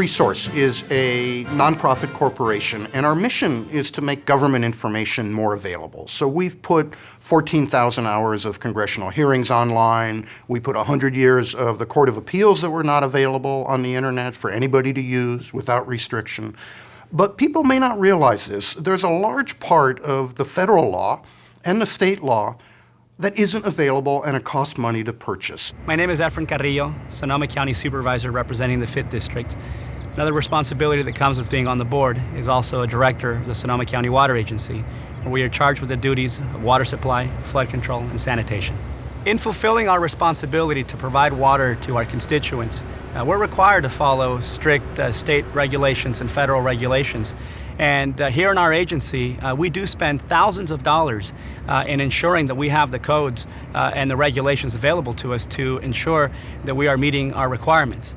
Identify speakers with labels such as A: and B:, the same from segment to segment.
A: Presource is a nonprofit corporation, and our mission is to make government information more available. So we've put 14,000 hours of congressional hearings online. We put 100 years of the Court of Appeals that were not available on the internet for anybody to use without restriction. But people may not realize this. There's a large part of the federal law and the state law that isn't available and it costs money to purchase.
B: My name is Efren Carrillo, Sonoma County Supervisor representing the 5th District. Another responsibility that comes with being on the board is also a director of the Sonoma County Water Agency, where we are charged with the duties of water supply, flood control, and sanitation. In fulfilling our responsibility to provide water to our constituents, uh, we're required to follow strict uh, state regulations and federal regulations. And uh, here in our agency, uh, we do spend thousands of dollars uh, in ensuring that we have the codes uh, and the regulations available to us to ensure that we are meeting our requirements.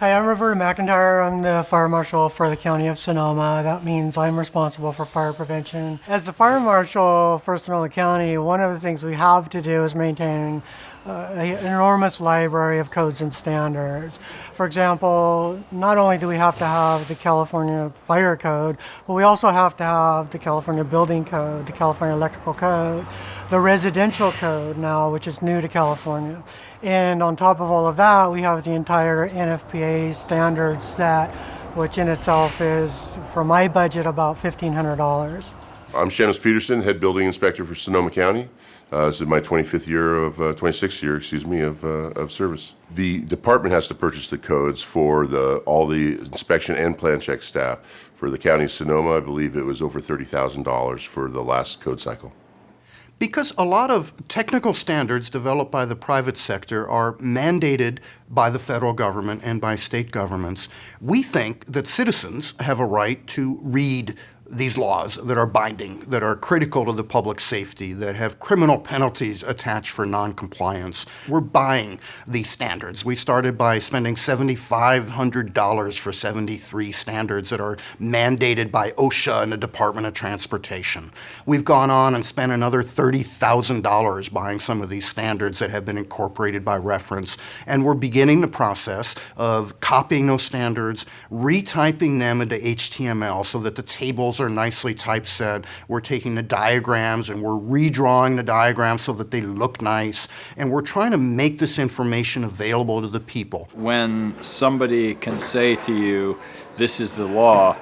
C: Hi, I'm Roberta McIntyre. I'm the fire marshal for the county of Sonoma. That means I'm responsible for fire prevention. As the fire marshal for Sonoma County, one of the things we have to do is maintain Uh, an enormous library of codes and standards. For example, not only do we have to have the California Fire Code, but we also have to have the California Building Code, the California Electrical Code, the Residential Code now, which is new to California. And on top of all of that, we have the entire NFPA standards set, which in itself is, for my budget, about $1,500.
D: I'm Shannos Peterson, head building inspector for Sonoma County. Uh, this is my 25th year of, uh, 26th year, excuse me, of, uh, of service. The department has to purchase the codes for the, all the inspection and plan check staff. For the county of Sonoma, I believe it was over $30,000 for the last code cycle.
A: Because a lot of technical standards developed by the private sector are mandated by the federal government and by state governments, we think that citizens have a right to read these laws that are binding, that are critical to the public safety, that have criminal penalties attached for noncompliance. We're buying these standards. We started by spending $7,500 for 73 standards that are mandated by OSHA and the Department of Transportation. We've gone on and spent another $30,000 buying some of these standards that have been incorporated by reference, and we're beginning the process of copying those standards, retyping them into HTML so that the tables are nicely typeset. We're taking the diagrams and we're redrawing the diagrams so that they look nice. And we're trying to make this information available to the people.
E: When somebody can say to you, this is the law,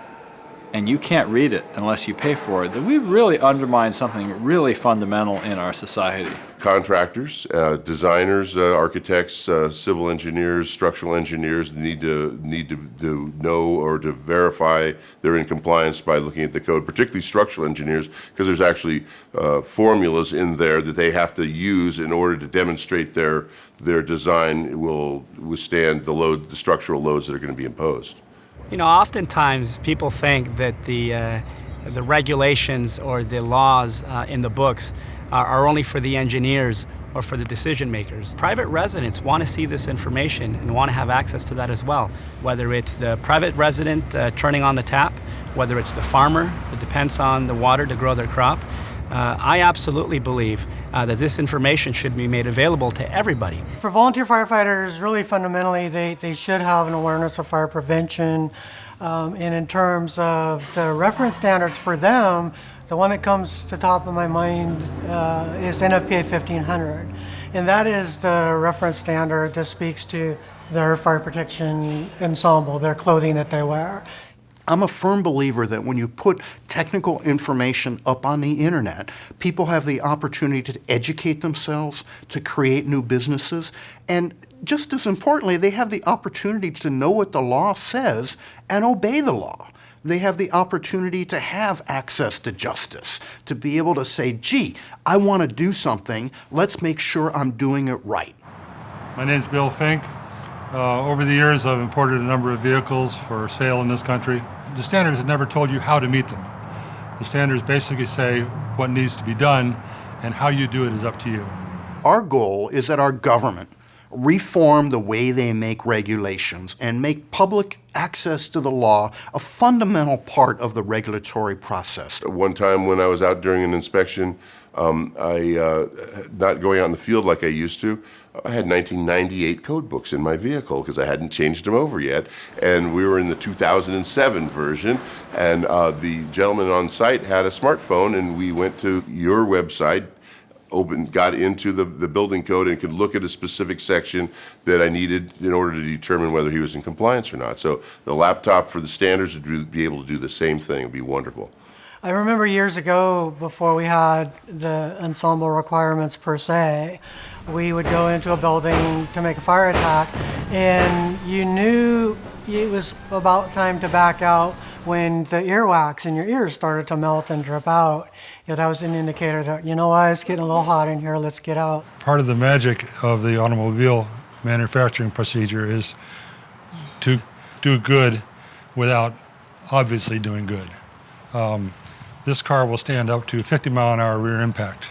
E: and you can't read it unless you pay for it, then we really undermine something really fundamental in our society.
D: Contractors, uh, designers, uh, architects, uh, civil engineers, structural engineers need to need to, to know or to verify they're in compliance by looking at the code, particularly structural engineers, because there's actually uh, formulas in there that they have to use in order to demonstrate their their design will withstand the load, the structural loads that are going to be imposed.
B: You know, oftentimes people think that the, uh, the regulations or the laws uh, in the books are, are only for the engineers or for the decision makers. Private residents want to see this information and want to have access to that as well, whether it's the private resident uh, turning on the tap, whether it's the farmer that depends on the water to grow their crop. Uh, I absolutely believe uh, that this information should be made available to everybody.
C: For volunteer firefighters, really fundamentally, they, they should have an awareness of fire prevention. Um, and in terms of the reference standards for them, the one that comes to top of my mind uh, is NFPA 1500. And that is the reference standard that speaks to their fire protection ensemble, their clothing that they wear.
A: I'm a firm believer that when you put technical information up on the internet, people have the opportunity to educate themselves, to create new businesses, and just as importantly, they have the opportunity to know what the law says and obey the law. They have the opportunity to have access to justice, to be able to say, gee, I want to do something, let's make sure I'm doing it right.
F: My name is Bill Fink. Uh, over the years, I've imported a number of vehicles for sale in this country the standards have never told you how to meet them. The standards basically say what needs to be done and how you do it is up to you.
A: Our goal is that our government reform the way they make regulations and make public access to the law a fundamental part of the regulatory process.
D: One time when I was out during an inspection, um, I, uh, not going out in the field like I used to, I had 1998 code books in my vehicle because I hadn't changed them over yet. And we were in the 2007 version, and uh, the gentleman on site had a smartphone, and we went to your website, opened, got into the, the building code and could look at a specific section that I needed in order to determine whether he was in compliance or not. So the laptop for the standards would be able to do the same thing. It'd be wonderful.
C: I remember years ago, before we had the ensemble requirements per se, we would go into a building to make a fire attack, and you knew it was about time to back out when the earwax in your ears started to melt and drip out. Know, that was an indicator that, you know what, it's getting a little hot in here, let's get out.
F: Part of the magic of the automobile manufacturing procedure is to do good without obviously doing good. Um, this car will stand up to 50 mile an hour rear impact.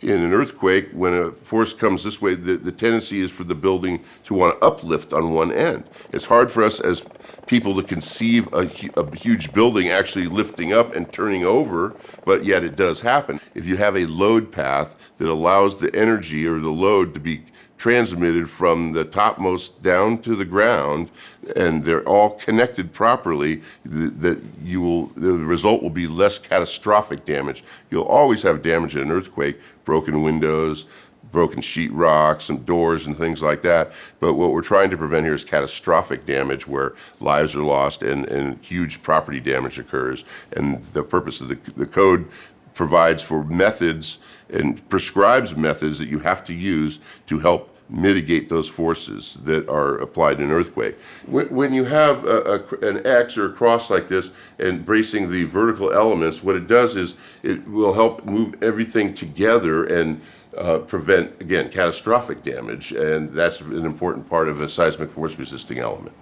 D: in an earthquake, when a force comes this way, the, the tendency is for the building to want to uplift on one end. It's hard for us as people to conceive a, a huge building actually lifting up and turning over, but yet it does happen. If you have a load path that allows the energy or the load to be transmitted from the topmost down to the ground, and they're all connected properly, th- that you will, the result will be less catastrophic damage. You'll always have damage in an earthquake, broken windows, broken sheetrock, some doors and things like that. But what we're trying to prevent here is catastrophic damage where lives are lost and, and huge property damage occurs. And the purpose of the, the code provides for methods and prescribes methods that you have to use to help mitigate those forces that are applied in an earthquake. When, when you have a, a- an X or a cross like this and bracing the vertical elements, what it does is it will help move everything together and uh, prevent, again, catastrophic damage. And that's an important part of a seismic force resisting element.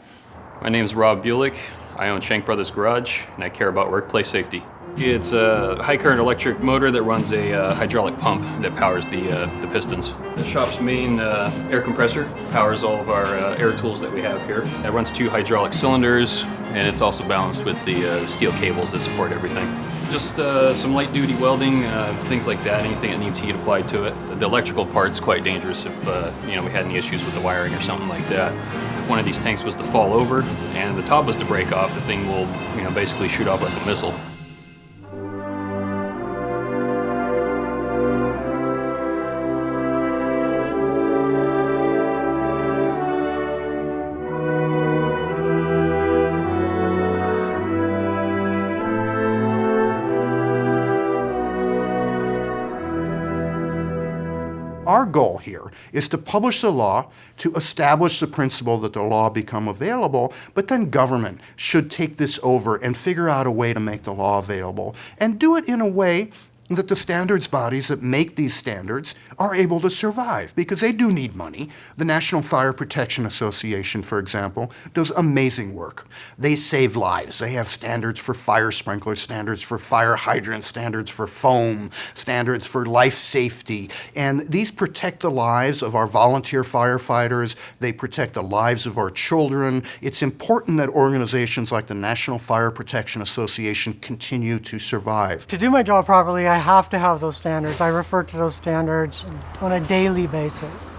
G: My name is Rob Bulick. I own Shank Brothers Garage, and I care about workplace safety. It's a high current electric motor that runs a uh, hydraulic pump that powers the, uh, the pistons. The shop's main uh, air compressor powers all of our uh, air tools that we have here. It runs two hydraulic cylinders, and it's also balanced with the uh, steel cables that support everything. Just uh, some light duty welding, uh, things like that, anything that needs heat applied to it. The electrical part's quite dangerous if uh, you know we had any issues with the wiring or something like that. If one of these tanks was to fall over and the top was to break off, the thing will you know basically shoot off like a missile.
A: Goal here is to publish the law, to establish the principle that the law become available, but then government should take this over and figure out a way to make the law available and do it in a way that the standards bodies that make these standards are able to survive because they do need money. The National Fire Protection Association, for example, does amazing work. They save lives. They have standards for fire sprinklers, standards for fire hydrants, standards for foam, standards for life safety. And these protect the lives of our volunteer firefighters. They protect the lives of our children. It's important that organizations like the National Fire Protection Association continue to survive.
C: To do my job properly, I have to have those standards. I refer to those standards on a daily basis.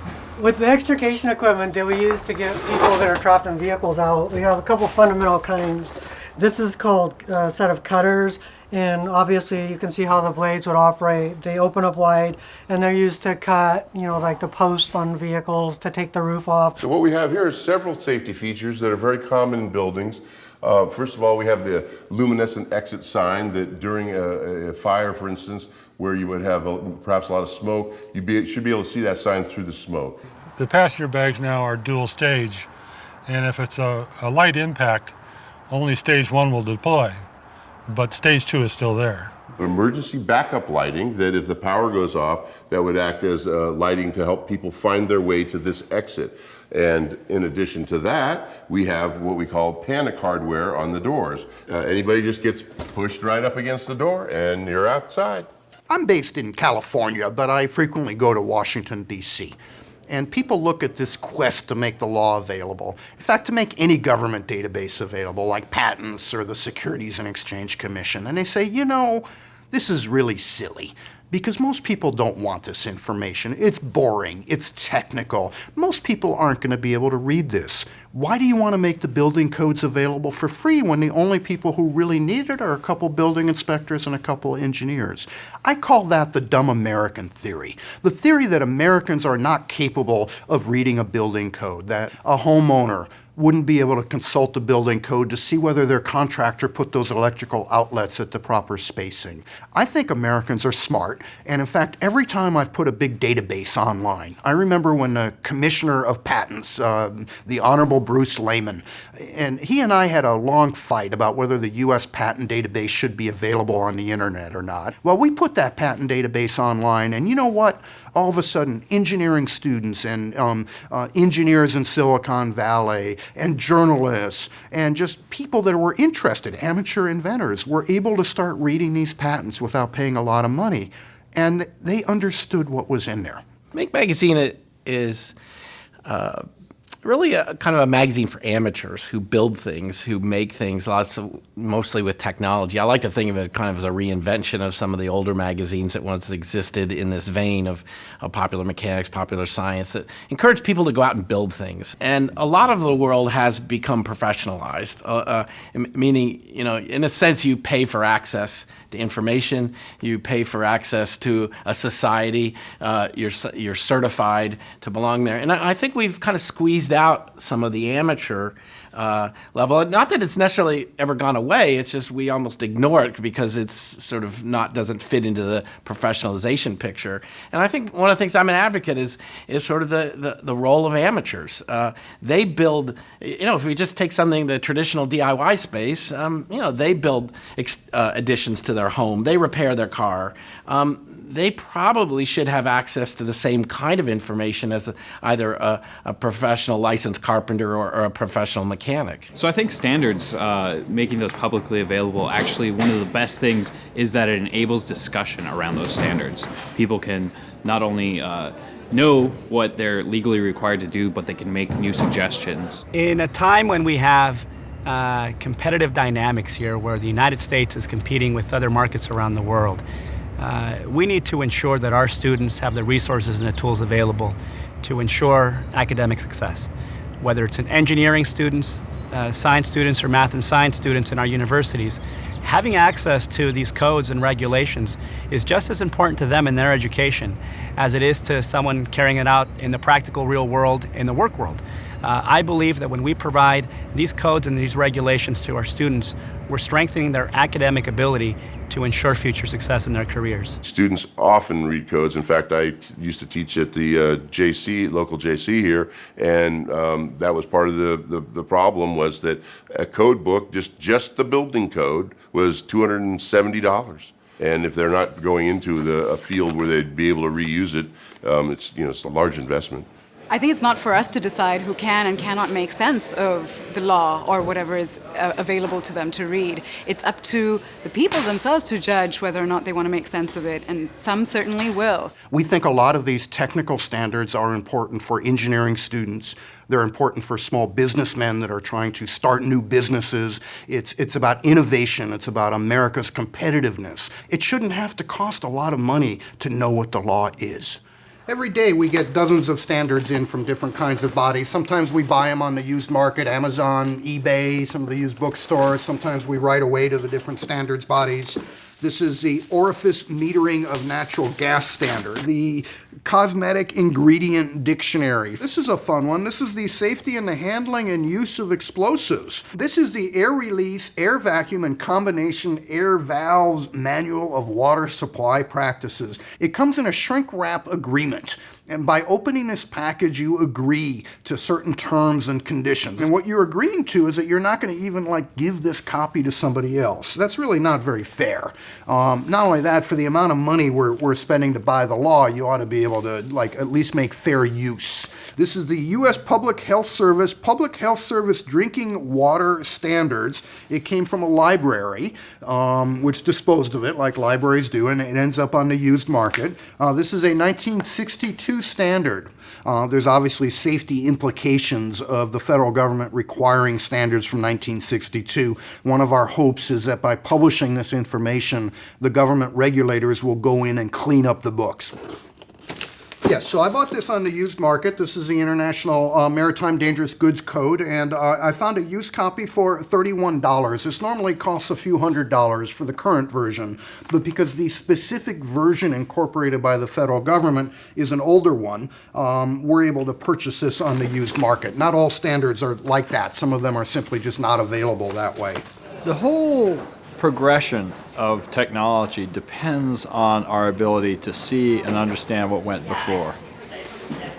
C: With the extrication equipment that we use to get people that are trapped in vehicles out, we have a couple fundamental kinds. This is called uh, a set of cutters, and obviously you can see how the blades would operate. They open up wide, and they're used to cut, you know, like the post on vehicles to take the roof off.
D: So what we have here is several safety features that are very common in buildings. Uh, first of all, we have the luminescent exit sign that during a, a fire, for instance, where you would have a, perhaps a lot of smoke, you be, should be able to see that sign through the smoke.
F: The passenger bags now are dual stage, and if it's a, a light impact, only stage one will deploy, but stage two is still there.
D: Emergency backup lighting that if the power goes off, that would act as uh, lighting to help people find their way to this exit. And in addition to that, we have what we call panic hardware on the doors. Uh, anybody just gets pushed right up against the door and you're outside.
A: I'm based in California, but I frequently go to Washington, D.C. And people look at this quest to make the law available. In fact, to make any government database available, like patents or the Securities and Exchange Commission, and they say, you know, this is really silly because most people don't want this information. It's boring, it's technical. Most people aren't going to be able to read this. Why do you want to make the building codes available for free when the only people who really need it are a couple building inspectors and a couple engineers? I call that the dumb American theory. The theory that Americans are not capable of reading a building code, that a homeowner wouldn't be able to consult the building code to see whether their contractor put those electrical outlets at the proper spacing. I think Americans are smart, and in fact, every time I've put a big database online, I remember when the Commissioner of Patents, uh, the Honorable Bruce Lehman, and he and I had a long fight about whether the U.S. patent database should be available on the internet or not. Well, we put that patent database online, and you know what? All of a sudden, engineering students and um, uh, engineers in Silicon Valley and journalists and just people that were interested, amateur inventors, were able to start reading these patents without paying a lot of money. And they understood what was in there.
H: Make Magazine is uh, really a kind of a magazine for amateurs who build things, who make things, lots of, mostly with technology. I like to think of it kind of as a reinvention of some of the older magazines that once existed in this vein of, of popular mechanics, popular science that encouraged people to go out and build things. And a lot of the world has become professionalized, uh, uh, meaning, you know, in a sense, you pay for access to information, you pay for access to a society, uh, you're, you're certified to belong there. And I, I think we've kind of squeezed out some of the amateur uh, level. Not that it's necessarily ever gone away. It's just we almost ignore it because it's sort of not doesn't fit into the professionalization picture. And I think one of the things I'm an advocate is is sort of the the, the role of amateurs. Uh, they build. You know, if we just take something the traditional DIY space, um, you know, they build uh, additions to their home. They repair their car. Um, they probably should have access to the same kind of information as a, either a, a, professional licensed carpenter or, or, a professional mechanic.
I: So I think standards, uh, making those publicly available, actually one of the best things is that it enables discussion around those standards. People can not only uh, know what they're legally required to do, but they can make new suggestions.
B: In a time when we have uh, competitive dynamics here where the United States is competing with other markets around the world, uh, we need to ensure that our students have the resources and the tools available to ensure academic success. Whether it's in engineering students, uh, science students, or math and science students in our universities, having access to these codes and regulations is just as important to them in their education as it is to someone carrying it out in the practical real world, in the work world. Uh, I believe that when we provide these codes and these regulations to our students, we're strengthening their academic ability to ensure future success in their careers.
D: Students often read codes. In fact, I used to teach at the uh, JC, local JC here, and um, that was part of the, the, the, problem was that a code book, just, just the building code, was $270. And if they're not going into the, a field where they'd be able to reuse it, um, it's, you know, it's a large investment.
J: I think it's not for us to decide who can and cannot make sense of the law or whatever is uh, available to them to read. It's up to the people themselves to judge whether or not they want to make sense of it, and some certainly will.
A: We think a lot of these technical standards are important for engineering students. They're important for small businessmen that are trying to start new businesses. It's, it's about innovation. It's about America's competitiveness. It shouldn't have to cost a lot of money to know what the law is. Every day we get dozens of standards in from different kinds of bodies. Sometimes we buy them on the used market, Amazon, eBay, some of the used bookstores. Sometimes we write away to the different standards bodies. This is the orifice metering of natural gas standard, the cosmetic ingredient dictionary. This is a fun one. This is the safety and the handling and use of explosives. This is the air release, air vacuum, and combination air valves manual of water supply practices. It comes in a shrink wrap agreement. And by opening this package, you agree to certain terms and conditions. And what you're agreeing to is that you're not going to even like give this copy to somebody else. That's really not very fair. Um, not only that, for the amount of money we're, we're spending to buy the law, you ought to be able to like at least make fair use This is the U.S. Public Health Service, Public Health Service Drinking Water Standards. It came from a library, um, which disposed of it like libraries do, and it ends up on the used market. Uh, this is a 1962 standard. Uh, there's obviously safety implications of the federal government requiring standards from 1962. One of our hopes is that by publishing this information, the government regulators will go in and clean up the books. Yes, so I bought this on the used market. This is the International uh, Maritime Dangerous Goods Code, and uh, I found a used copy for $31. This normally costs a few hundred dollars for the current version, but because the specific version incorporated by the federal government is an older one, um, we're able to purchase this on the used market. Not all standards are like that. Some of them are simply just not available that way.
E: The whole progression of technology depends on our ability to see and understand what went before.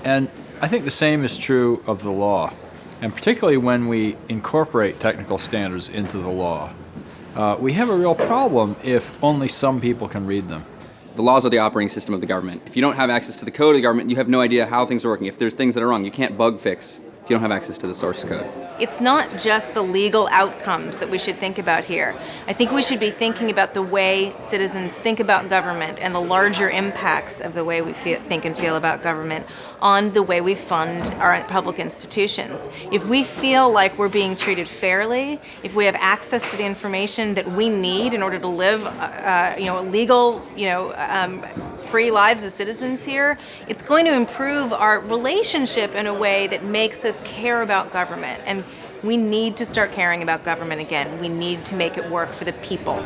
E: And I think the same is true of the law, and particularly when we incorporate technical standards into the law. Uh, we have a real problem if only some people can read them.
K: The laws are the operating system of the government. If you don't have access to the code of the government, you have no idea how things are working. If there's things that are wrong, you can't bug fix you don't have access to the source code.
L: It's not just the legal outcomes that we should think about here. I think we should be thinking about the way citizens think about government and the larger impacts of the way we feel, think and feel about government on the way we fund our public institutions. If we feel like we're being treated fairly, if we have access to the information that we need in order to live, uh, uh you know, legal, you know, um, free lives as citizens here, it's going to improve our relationship in a way that makes us care about government. And we need to start caring about government again. We need to make it work for the people.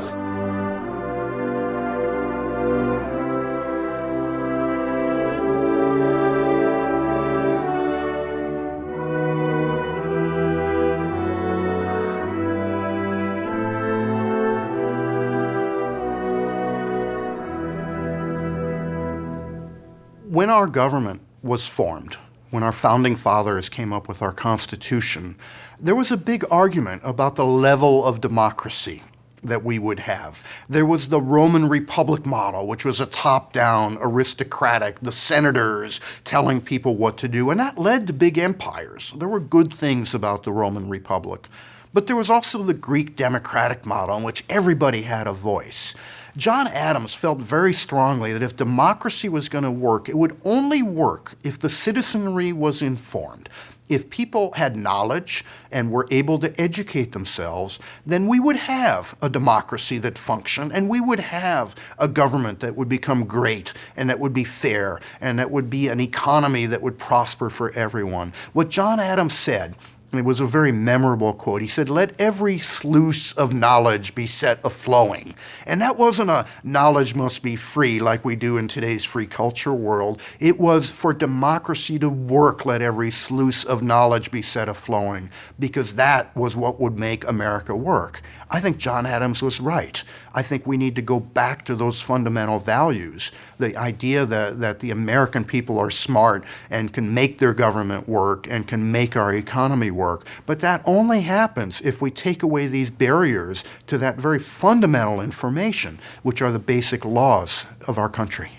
A: when our government was formed, when our founding fathers came up with our Constitution, there was a big argument about the level of democracy that we would have. There was the Roman Republic model, which was a top-down, aristocratic, the senators telling people what to do, and that led to big empires. There were good things about the Roman Republic. But there was also the Greek democratic model in which everybody had a voice. John Adams felt very strongly that if democracy was going to work, it would only work if the citizenry was informed. If people had knowledge and were able to educate themselves, then we would have a democracy that functioned and we would have a government that would become great and that would be fair and that would be an economy that would prosper for everyone. What John Adams said it was a very memorable quote. He said, Let every sluice of knowledge be set a flowing. And that wasn't a knowledge must be free like we do in today's free culture world. It was for democracy to work, let every sluice of knowledge be set a flowing, because that was what would make America work. I think John Adams was right. I think we need to go back to those fundamental values. The idea that, that the American people are smart and can make their government work and can make our economy work. But that only happens if we take away these barriers to that very fundamental information, which are the basic laws of our country.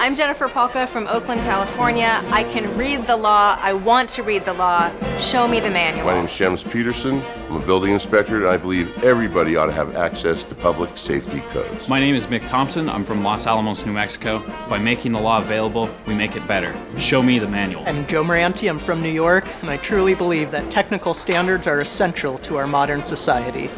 L: I'm Jennifer Pahlka from Oakland, California. I can read the law. I want to read the law. Show me the manual.
D: My name is Shems Peterson. I'm a building inspector, and I believe everybody ought to have access to public safety codes.
I: My name is Mick Thompson. I'm from Los Alamos, New Mexico. By making the law available, we make it better. Show me the manual.
M: I'm Joe Moranti. I'm from New York, and I truly believe that technical standards are essential to our modern society.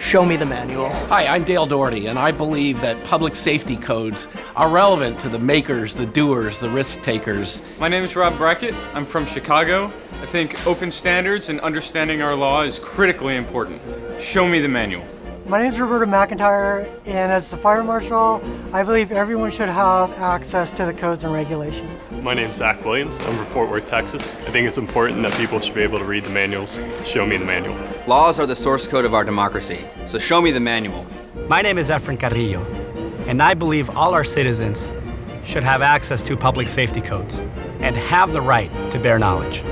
M: Show me the manual.
H: Hi, I'm Dale Dougherty, and I believe that public safety codes are relevant to the makers, the doers, the risk takers.
N: My name is Rob Brackett. I'm from Chicago. I think open standards and understanding our law is critically important. Show me the manual.
C: My name is Roberta McIntyre, and as the fire marshal, I believe everyone should have access to the codes and regulations.
O: My name is Zach Williams. I'm from Fort Worth, Texas. I think it's important that people should be able to read the manuals. Show me the manual.
K: Laws are the source code of our democracy, so show me the manual.
B: My name is Efren Carrillo, and I believe all our citizens should have access to public safety codes and have the right to bear knowledge.